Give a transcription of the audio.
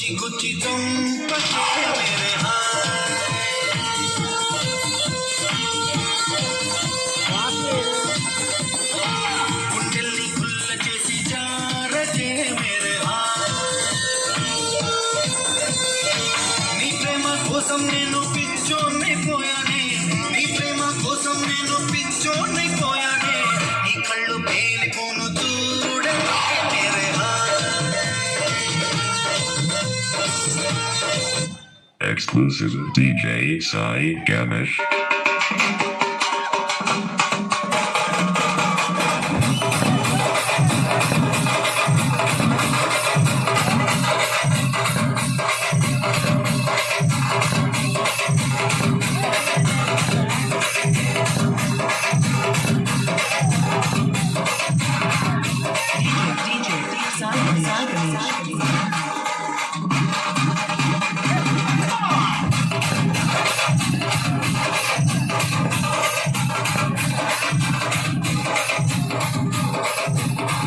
Gucci Gucci तुम बचे मेरे గుండెల్ని గుల్ల చేసి జారచే మేరే నీ ప్రేమ కోసం నేను పిచ్చోనే పోయానే నీ ప్రేమ కోసం నేను పిచ్చోనే పోయానే నీ కళ్ళు పేలి Exclusive DJ Sai. DJ Sai Ganesh.